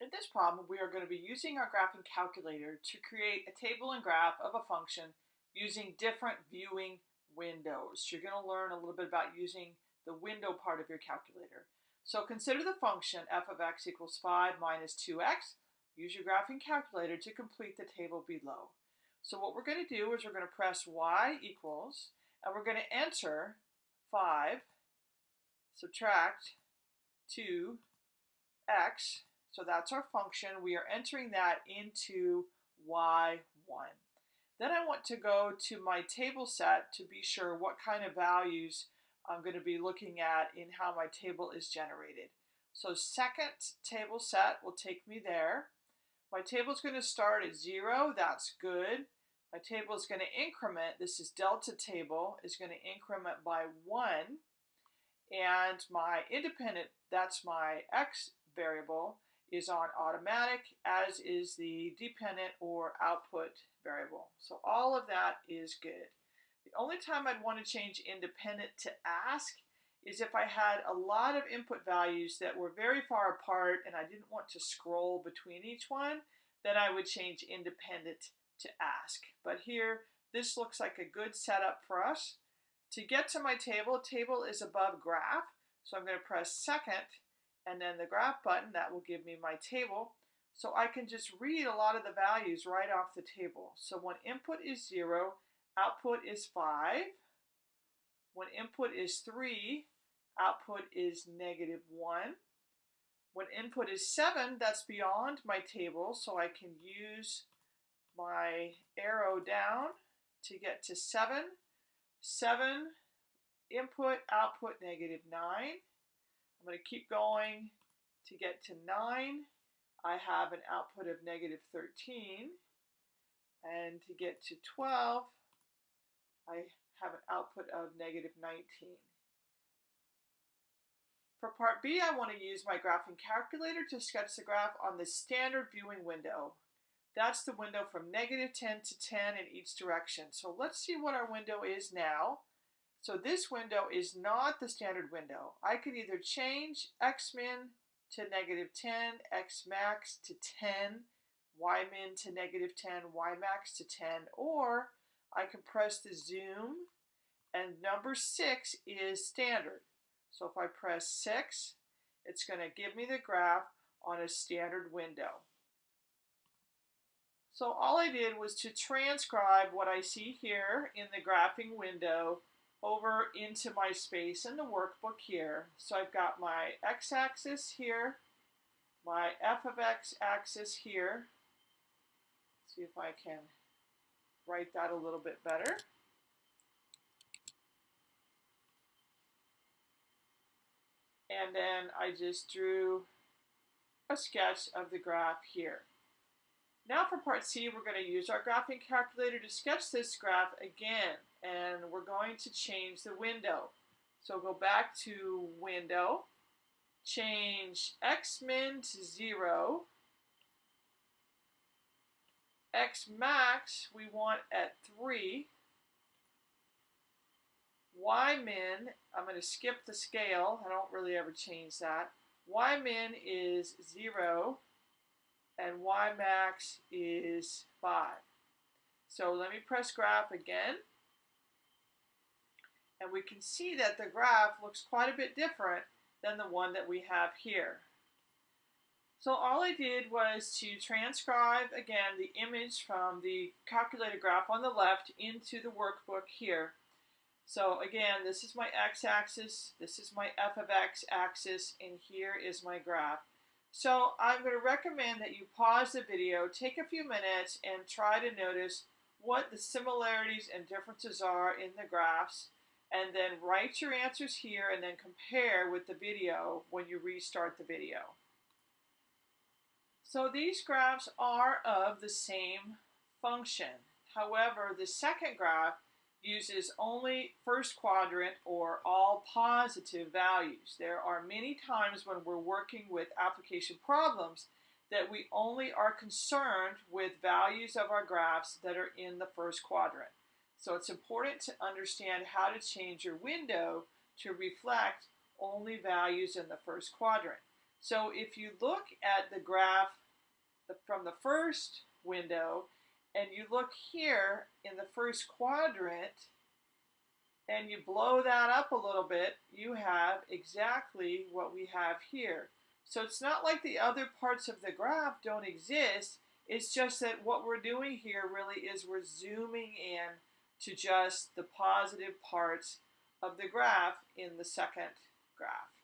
In this problem, we are going to be using our graphing calculator to create a table and graph of a function using different viewing windows. You're going to learn a little bit about using the window part of your calculator. So consider the function f of x equals 5 minus 2x. Use your graphing calculator to complete the table below. So what we're going to do is we're going to press y equals, and we're going to enter 5, subtract 2x, so that's our function. We are entering that into y1. Then I want to go to my table set to be sure what kind of values I'm going to be looking at in how my table is generated. So second table set will take me there. My table is going to start at 0. That's good. My table is going to increment. This is delta table is going to increment by 1. And my independent, that's my x variable, is on automatic, as is the dependent or output variable. So all of that is good. The only time I'd want to change independent to ask is if I had a lot of input values that were very far apart and I didn't want to scroll between each one, then I would change independent to ask. But here, this looks like a good setup for us. To get to my table, table is above graph, so I'm going to press second and then the graph button, that will give me my table. So I can just read a lot of the values right off the table. So when input is 0, output is 5. When input is 3, output is negative 1. When input is 7, that's beyond my table, so I can use my arrow down to get to 7. 7, input, output, negative 9. I'm going to keep going to get to 9. I have an output of negative 13. And to get to 12, I have an output of negative 19. For part B, I want to use my graphing calculator to sketch the graph on the standard viewing window. That's the window from negative 10 to 10 in each direction. So let's see what our window is now. So this window is not the standard window. I could either change x min to negative 10, x max to 10, y min to negative 10, y max to 10, or I can press the zoom and number 6 is standard. So if I press 6, it's going to give me the graph on a standard window. So all I did was to transcribe what I see here in the graphing window over into my space in the workbook here. So I've got my x-axis here, my f of x axis here. Let's see if I can write that a little bit better. And then I just drew a sketch of the graph here. Now for part C, we're going to use our graphing calculator to sketch this graph again and we're going to change the window. So go back to window, change x min to 0, x max we want at 3, y min, I'm going to skip the scale, I don't really ever change that, y min is 0, and y max is 5. So let me press graph again and we can see that the graph looks quite a bit different than the one that we have here. So all I did was to transcribe again the image from the calculated graph on the left into the workbook here. So again, this is my x-axis, this is my f of x axis, and here is my graph. So I'm going to recommend that you pause the video, take a few minutes, and try to notice what the similarities and differences are in the graphs and then write your answers here and then compare with the video when you restart the video. So these graphs are of the same function. However, the second graph uses only first quadrant or all positive values. There are many times when we're working with application problems that we only are concerned with values of our graphs that are in the first quadrant. So it's important to understand how to change your window to reflect only values in the first quadrant. So if you look at the graph from the first window and you look here in the first quadrant and you blow that up a little bit, you have exactly what we have here. So it's not like the other parts of the graph don't exist. It's just that what we're doing here really is we're zooming in to just the positive parts of the graph in the second graph.